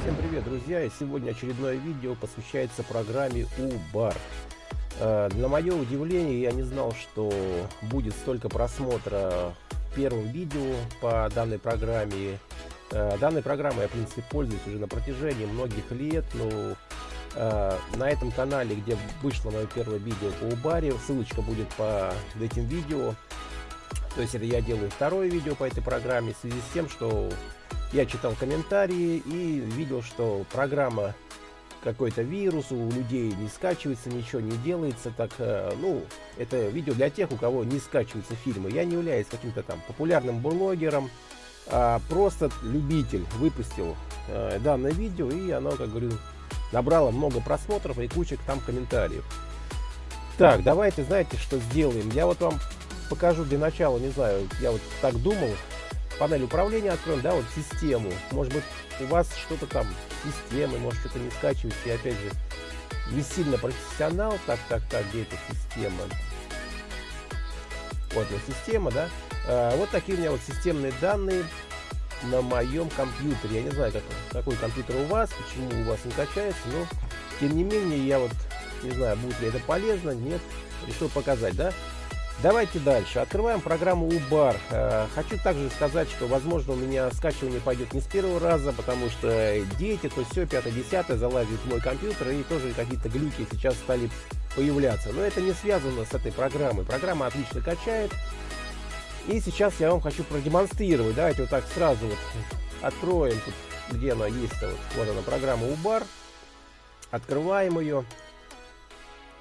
Всем привет, друзья! И сегодня очередное видео посвящается программе UBAR. Э, для мое удивление, я не знал, что будет столько просмотра в первом видео по данной программе. Э, данной программой я, в принципе, пользуюсь уже на протяжении многих лет, но на этом канале, где вышло мое первое видео по Убаре, ссылочка будет по этим видео. То есть это я делаю второе видео по этой программе в связи с тем, что я читал комментарии и видел, что программа какой-то вирус у людей не скачивается, ничего не делается. Так, э, ну, это видео для тех, у кого не скачиваются фильмы. Я не являюсь каким-то там популярным блогером, а просто любитель выпустил э, данное видео, и оно, как говорю, набрало много просмотров и кучек там комментариев. Так, давайте, знаете, что сделаем? Я вот вам покажу для начала, не знаю, я вот так думал, панель управления откроем, да, вот систему. Может быть, у вас что-то там, системы, может, что-то не скачиваете. И опять же, не сильно профессионал. Так, так, так, где эта система? Вот она система, да. А, вот такие у меня вот системные данные на моем компьютере. Я не знаю, как, какой компьютер у вас, почему у вас не качается, но тем не менее я вот не знаю, будет ли это полезно, нет, решил показать, да. Давайте дальше. Открываем программу UBAR. Э, хочу также сказать, что, возможно, у меня скачивание пойдет не с первого раза, потому что дети, то все, 5-10 залазят в мой компьютер, и тоже какие-то глюки сейчас стали появляться. Но это не связано с этой программой. Программа отлично качает. И сейчас я вам хочу продемонстрировать. Давайте вот так сразу вот откроем, тут, где она есть. Вот, вот она, программа UBAR. Открываем ее.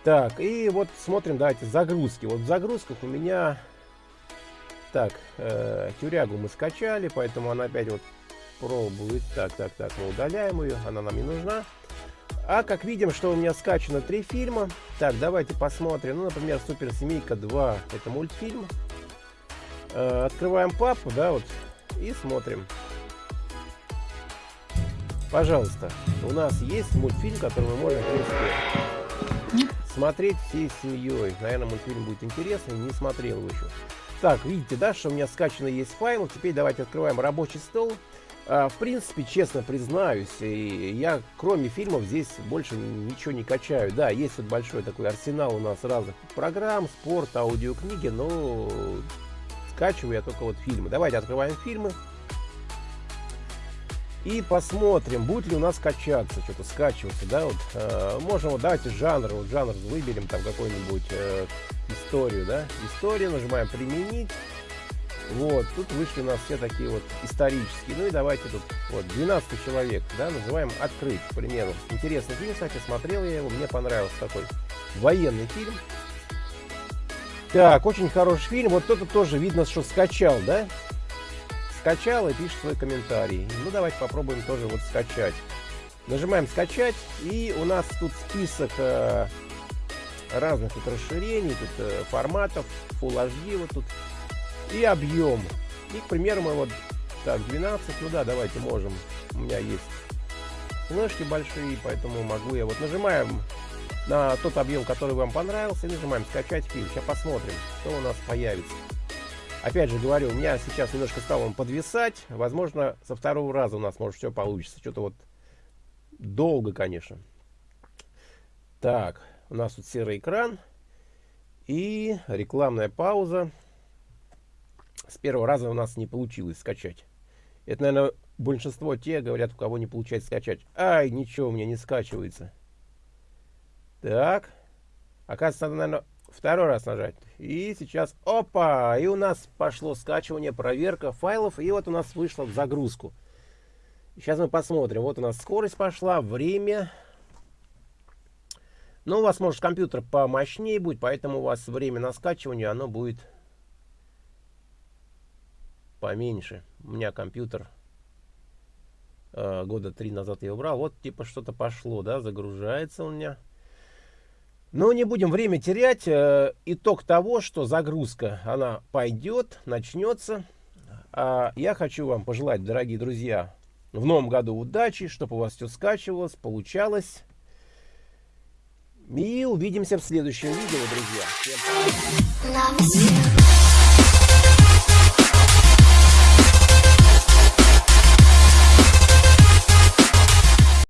Так, и вот смотрим, давайте, загрузки. Вот в загрузках у меня... Так, э, тюрягу мы скачали, поэтому она опять вот пробует. Так, так, так, мы удаляем ее, она нам не нужна. А как видим, что у меня скачано три фильма. Так, давайте посмотрим. Ну, например, Суперсемейка 2. Это мультфильм. Э, открываем папку, да, вот, и смотрим. Пожалуйста, у нас есть мультфильм, который мы можем принести смотреть всей семьей. Наверное, мультфильм будет интересный, не смотрел его еще. Так, видите, да, что у меня скачано есть файл. Теперь давайте открываем рабочий стол. А, в принципе, честно признаюсь, я кроме фильмов здесь больше ничего не качаю. Да, есть вот большой такой арсенал у нас разных программ, спорт, аудиокниги, но скачиваю я только вот фильмы. Давайте открываем фильмы. И посмотрим, будет ли у нас качаться, что-то скачиваться, да, вот, э, можем, вот, давайте жанр, вот жанр выберем, там, какой-нибудь э, историю, да, история, нажимаем применить, вот, тут вышли у нас все такие вот исторические, ну и давайте тут, вот, 12 человек, да, называем открыть, к примеру, интересный фильм, кстати, смотрел я его, мне понравился такой военный фильм, так, очень хороший фильм, вот кто-то тоже видно, что скачал, да, скачал и пишет свой комментарий. Ну, давайте попробуем тоже вот скачать. Нажимаем скачать, и у нас тут список э, разных тут расширений, тут э, форматов, Full HD вот тут, и объем. И, к примеру, мы вот, так, 12, ну да, давайте можем, у меня есть флешки большие, поэтому могу я, вот нажимаем на тот объем, который вам понравился, и нажимаем скачать фильм. Сейчас посмотрим, что у нас появится. Опять же говорю, у меня сейчас немножко стал он подвисать. Возможно, со второго раза у нас может все получится. Что-то вот долго, конечно. Так, у нас тут серый экран. И рекламная пауза. С первого раза у нас не получилось скачать. Это, наверное, большинство те говорят, у кого не получается скачать. Ай, ничего у меня не скачивается. Так. Оказывается, надо, наверное, второй раз нажать. И сейчас, опа, и у нас пошло скачивание, проверка файлов, и вот у нас вышло в загрузку. Сейчас мы посмотрим, вот у нас скорость пошла, время. Ну, у вас, может, компьютер помощнее будет, поэтому у вас время на скачивание, оно будет поменьше. У меня компьютер э, года три назад я убрал. Вот, типа, что-то пошло, да, загружается у меня. Но не будем время терять. Э, итог того, что загрузка, она пойдет, начнется. А я хочу вам пожелать, дорогие друзья, в новом году удачи, чтобы у вас все скачивалось, получалось. И увидимся в следующем видео, друзья. Всем пока.